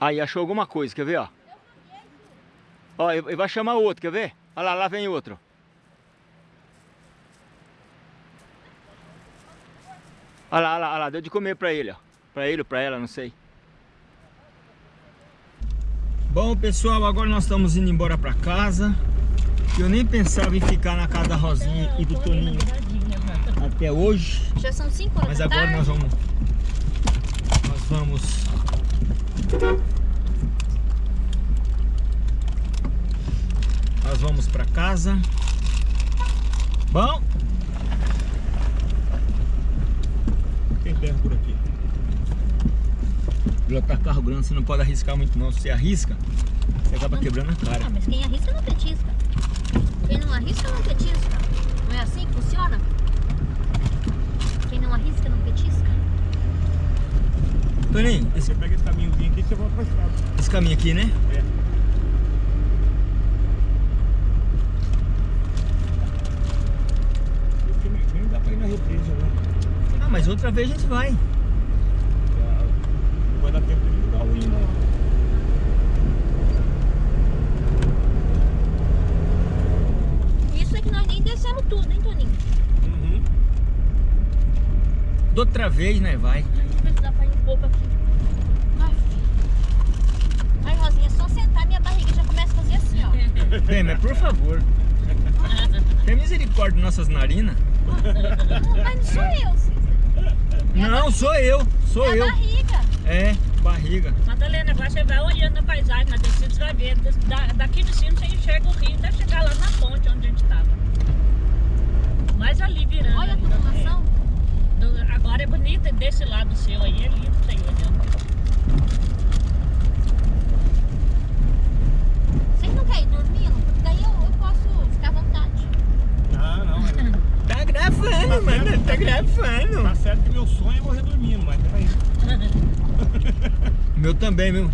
Aí, achou alguma coisa, quer ver, ó? Ó, ele vai chamar outro, quer ver? Olha lá, lá vem outro. Olha lá, olha lá, olha lá, deu de comer pra ele, ó. Pra ele ou pra ela, não sei. Bom, pessoal, agora nós estamos indo embora pra casa. Eu nem pensava em ficar na casa da Rosinha e do Toninho até hoje. Já são 5 horas Mas agora tarde. nós vamos... Nós vamos... Nós vamos pra casa. Bom? Tem terra por aqui. Pilotar carro grande você não pode arriscar muito não. Se você arrisca, você acaba quebrando a cara. Mas quem arrisca não petisca. Quem não arrisca não petisca. Não é assim que funciona? Quem não arrisca não petisca. Toninho, esse, Você pega esse caminhozinho aqui e você volta pra estrada. esse caminho aqui, né? É. Esse caminho nem dá pra ir na represa, né? Ah, mas outra vez a gente vai. Não vai dar tempo de dar o hino. Isso é que nós nem descemos tudo, hein, Toninho? Uhum. Da outra vez, né? Vai. Pouco aqui. Ai, Rosinha, é só sentar minha barriga já começa a fazer assim, ó. Bem, mas por favor. Tem misericórdia de nossas narinas? Não, mas não sou eu, Cícero. Não, sou eu. Sou é eu. barriga. É, barriga. Madalena, agora você vai olhando a paisagem, na descida você vai ver. Da- daqui de cima você enxerga o rio, até chegar lá na ponte onde a gente estava. Mais ali virando. Olha a é. Do- agora é bonito desse lado seu aí, é lindo você ir olhando. Vocês não querem ir dormindo? Porque daí eu, eu posso ficar à vontade. Ah, não. Tá gravando, mano. Tá gravando. Tá certo que meu sonho é morrer dormindo, mas peraí. Meu também, meu.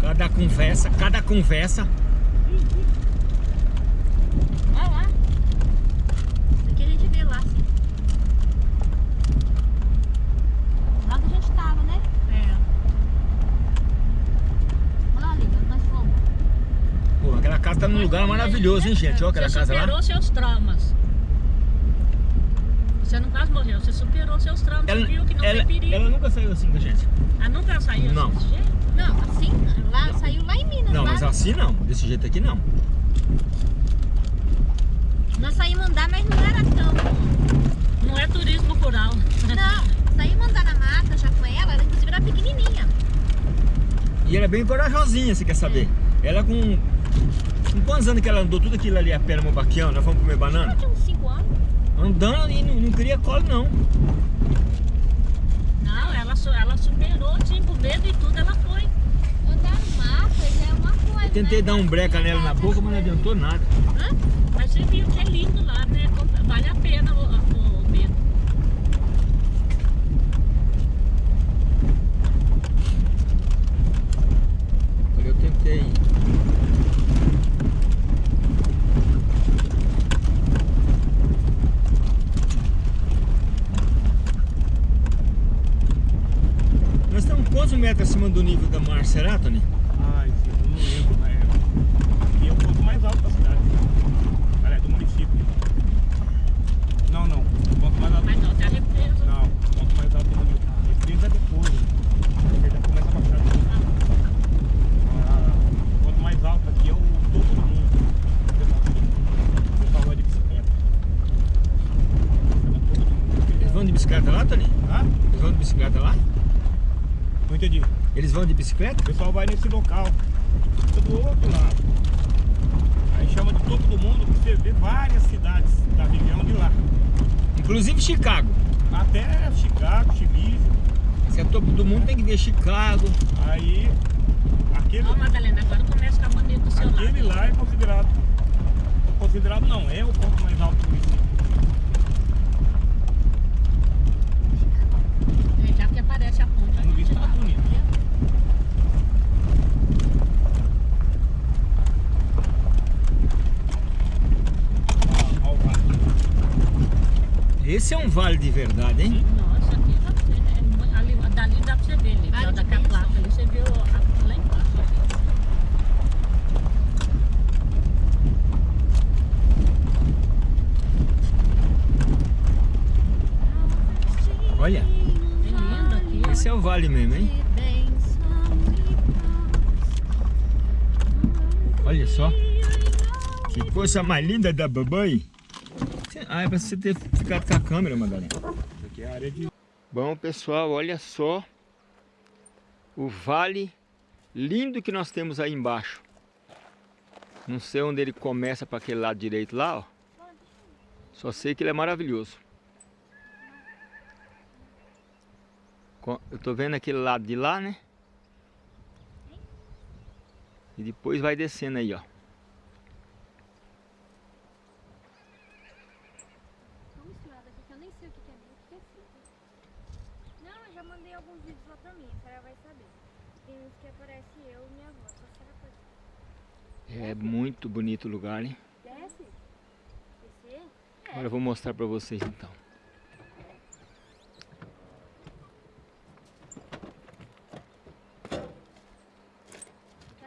Cada conversa, cada conversa. Olha lá. Isso aqui a gente vê lá, assim. Lá onde a gente tava, né? É. Olha lá ali, onde nós fomos. Aquela casa tá num lugar maravilhoso, hein, gente? Olha aquela você casa superou lá. seus traumas. Você não quase morreu, você superou seus traumas, Ela, você viu que não ela, tem perigo. ela nunca saiu assim com a gente. Ah, nunca saiu Não. desse jeito? Não, assim, lá, saiu lá em Minas. Não, lá. mas assim não. Desse jeito aqui não. Nós saímos andar, mas não era tão... Não é turismo rural. Não, saímos andar na mata já com ela, ela inclusive era pequenininha. E ela é bem corajosinha, você quer saber? Ela com... Com quantos anos que ela andou tudo aquilo ali a pé no Mobaquião? Nós fomos comer banana? Ela tinha uns 5 anos. Andando e não, não queria colo, não. Não, ela, ela superou, com medo e tudo, ela foi. Andar no mato já é uma coisa, Eu tentei né? dar um breca nela na boca, mas não adiantou nada. Hã? Mas você viu que é lindo lá, né? Vale a pena o, o- o medo. Olha, eu tentei. Nós estamos quantos metros acima do nível da mar, será, Tony? Ai, sim, eu não lembro, mas é. Aqui é o ponto mais alto da cidade. Aliás, do município. Não, não. O ponto mais alto. Mas não, tem a represa. Não, o ponto mais alto do município. Represa é depois. né? Você já começa a baixar. Ah, o ponto mais alto aqui é o topo do mundo. Vai de bicicleta. É. Eles vão de bicicleta lá, Tony? Ah? Eles vão de bicicleta lá? Eles vão de bicicleta? O pessoal vai nesse local, fica do outro lado. Aí chama de topo do mundo porque você vê várias cidades da região de lá. Inclusive Chicago. Até Chicago, Chile. Se é topo do mundo, tem que ver Chicago. Aí aquele, Não, Madalena, agora começa a ficar bonito do seu aquele lado. lá é considerado. Considerado não, é o ponto mais alto do município. É, já que aparece a ponte. a Vamos ver se gente tá bonito. Ó, ó o vale. Esse é um vale de verdade, hein? Nossa, aqui tá feio. ver ali. Vale Vale de daquela bênção. placa ali, você viu a- lá embaixo. Olha, É lindo aqui. esse é o vale mesmo, hein? Olha só. Que coisa mais linda da babãe. Ah, é pra você ter ficado com a câmera, Madalena. Isso aqui é a área de... Bom, pessoal, olha só o vale lindo que nós temos aí embaixo. Não sei onde ele começa para aquele lado direito lá, ó. Só sei que ele é maravilhoso. Eu tô vendo aquele lado de lá, né? E depois vai descendo aí, ó. Tô misturada aqui, que eu nem sei o que que é meio que é frito. Não, eu já mandei alguns vídeos lá pra mim, a senhora vai saber. Aparece eu e minha avó, só a senhora pode... É muito bonito o lugar, hein? Desce? Descer? Agora eu vou mostrar para vocês então.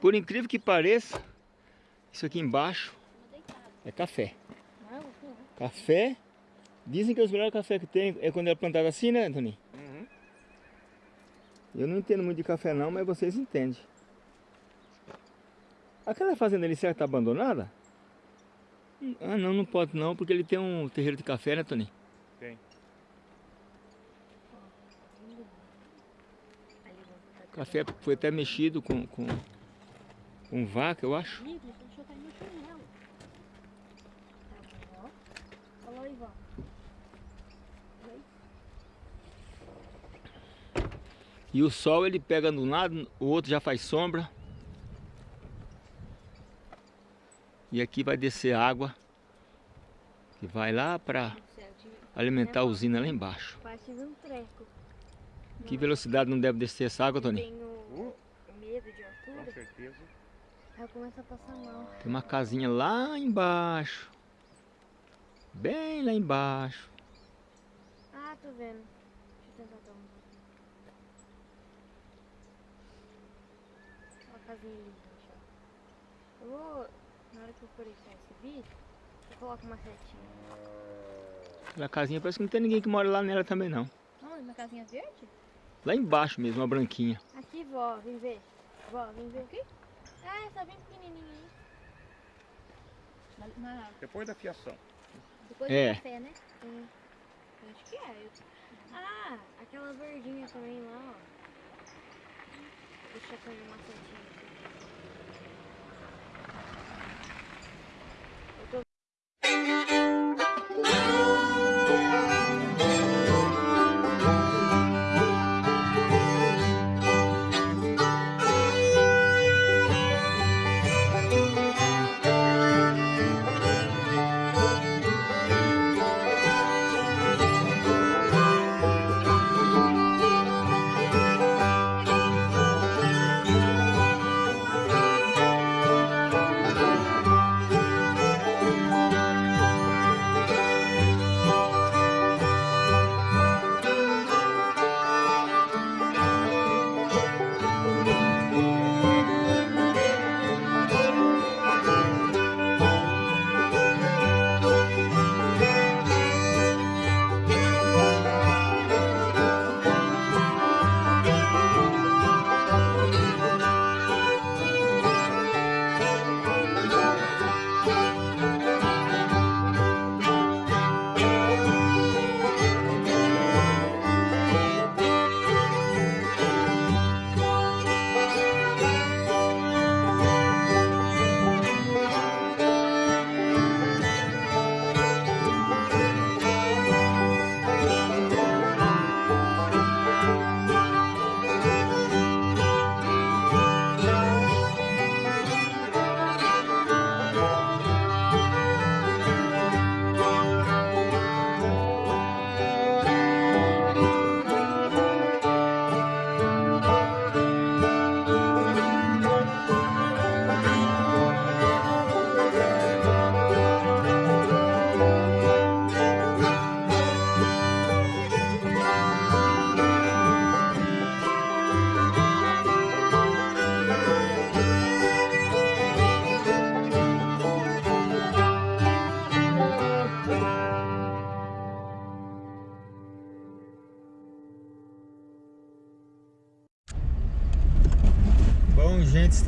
Por incrível que pareça, isso aqui embaixo é café. Café, dizem que os melhores café que tem é quando é plantado assim, né, Antônio? Eu não entendo muito de café não, mas vocês entendem. Aquela fazenda ali, que tá abandonada? Ah, não, não pode não, porque ele tem um terreiro de café, né, Tony? Tem. Vamos Café foi até mexido com, com, com vaca, eu acho. Ih, deixa eu chutar meu chinelo. Tá bom, ó. Olha aí, vó. Oi? E o sol ele pega de um lado, o outro já faz sombra. E aqui vai descer água que vai lá para alimentar a usina lá embaixo. Um. Que velocidade não deve descer essa água, Tony? Tenho medo de Com altura. certeza. Aí eu começo a passar mal. Tem uma casinha lá embaixo. Bem lá embaixo. Ah, tô vendo. Deixa eu tentar dar casinha linda, já. Eu vou, na hora que eu for editar esse vídeo, eu coloco uma setinha. Casinha parece que não tem ninguém que mora lá nela também não. Não, uma casinha verde? Lá embaixo mesmo, uma branquinha. Aqui, vó, vem ver. Vó, vem ver aqui. Ah, essa bem pequenininha aí. Na, Depois da fiação. depois É. do café, né? Hum, acho que é. Eu- Ah, aquela verdinha também lá, ó. Deixa eu fazer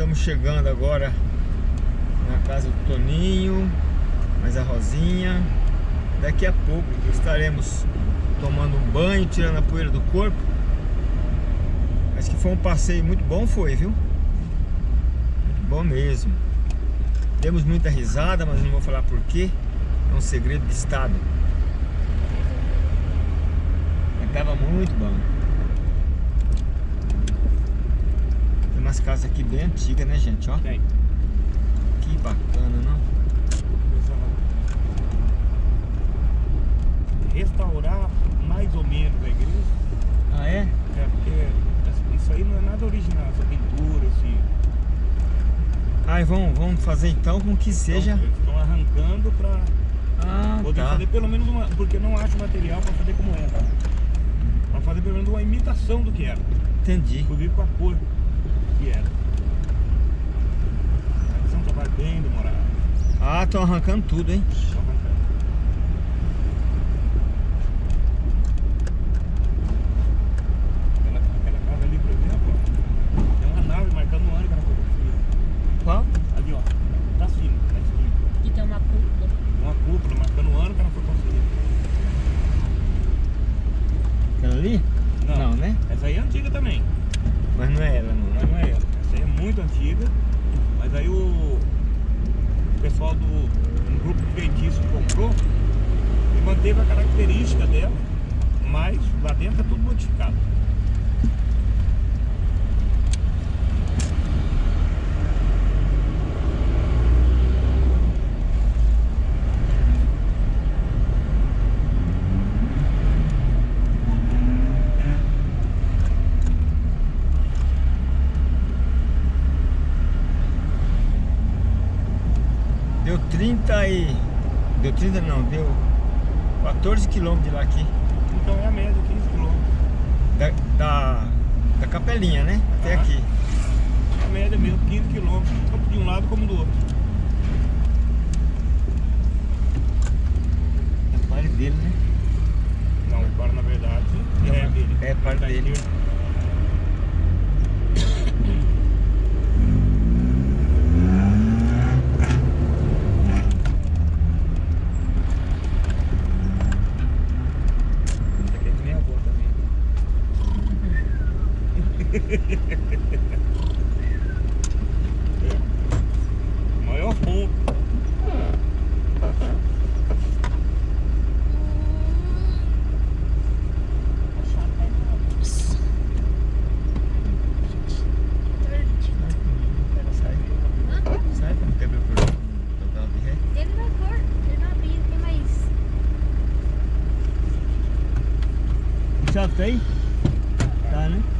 estamos chegando agora na casa do Toninho, mais a Rosinha. Daqui a pouco estaremos tomando um banho, tirando a poeira do corpo. Mas que foi um passeio muito bom, foi, viu? Muito bom mesmo. Demos muita risada, mas não vou falar por quê. É um segredo de estado. Mas tava muito bom. Tem umas casas aqui bem antigas, né, gente? Ó, Tem. que bacana, não? Restaurar mais ou menos a igreja. Ah, é? É porque isso aí não é nada original, essa pintura, esse. Ai, vamos, vamos fazer então com que seja. Então, eles estão arrancando pra Ah, poder tá. fazer pelo menos uma. Porque não acho material pra fazer como era. Pra fazer pelo menos uma imitação do que era. Entendi. Inclusive com a cor que era. Mas é um trabalho bem demorado. Ah, estão arrancando tudo, hein? Estão arrancando. Aquela, aquela casa ali, por exemplo, ó, tem uma nave marcando o ano que ela foi construída. Qual? Ali, ó. Tá cima, na esquina. E tem uma cúpula. Uma cúpula marcando o ano que ela foi construída. Aquela ali? Não, né? Essa aí é antiga também. Mas não é ela, não. Mas não é ela. Essa aí é muito antiga. Mas aí o, o pessoal do um grupo feitiço comprou e manteve a característica dela, mas lá dentro é tudo modificado. Deu 30 e... Deu 30 não, deu 14 quilômetros de lá aqui. Então é a média, 15 quilômetros. Da, da, da capelinha, né? Até Aham. aqui. A média mesmo, 15 quilômetros, tanto de um lado como do outro. É parte dele, né? Não, agora na verdade é dele. É parte Da dele. esquerda. Essa aqui é que nem a avó também. É. Maior ponto. Sai. Sai quando quebra o total de ré. Ele vai pôr, tem mais. Chave aí? Tá, né?